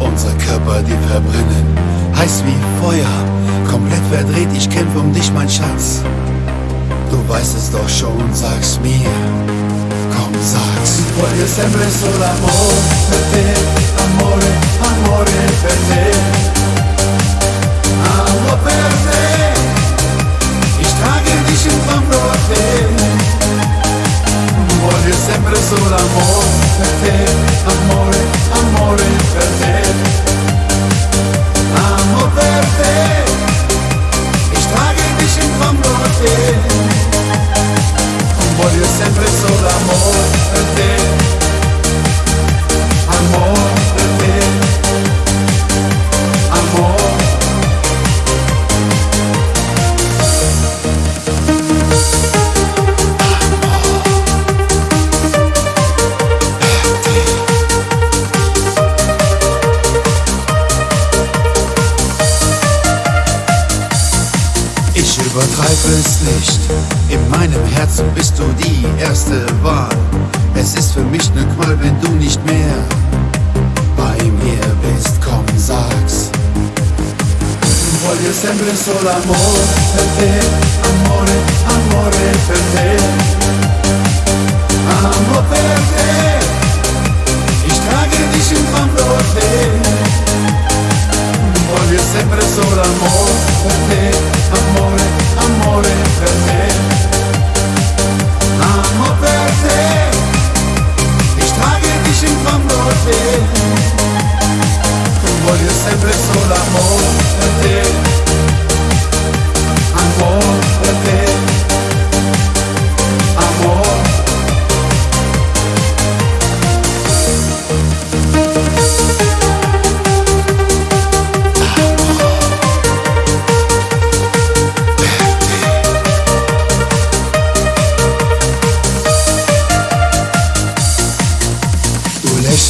Unsere Körper, die verbrennen, heiß wie Feuer, komplett verdreht, ich kämpfe um dich, mein Schatz. Du weißt es doch schon, sag's mir, komm, sag's. Voglio sempre solo amore per te, amore, amore per te. Amo per te, ich trage dich in fondo a te. Voglio sempre solo amore per amore, amore. Ich übertreibe es nicht, in meinem Herzen bist du die erste Wahl. Es ist für mich ne Qual, wenn du nicht mehr bei mir bist, komm, sag's. Voglio sempre solo amore per te,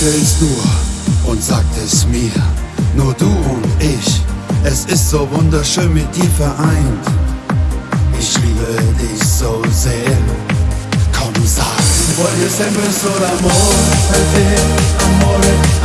Du lächelst nur und sagt es mir, nur du und ich. Es ist so wunderschön mit dir vereint. Ich liebe dich so sehr. Komm, sag's. Voglio sempre solo amore per te, amore.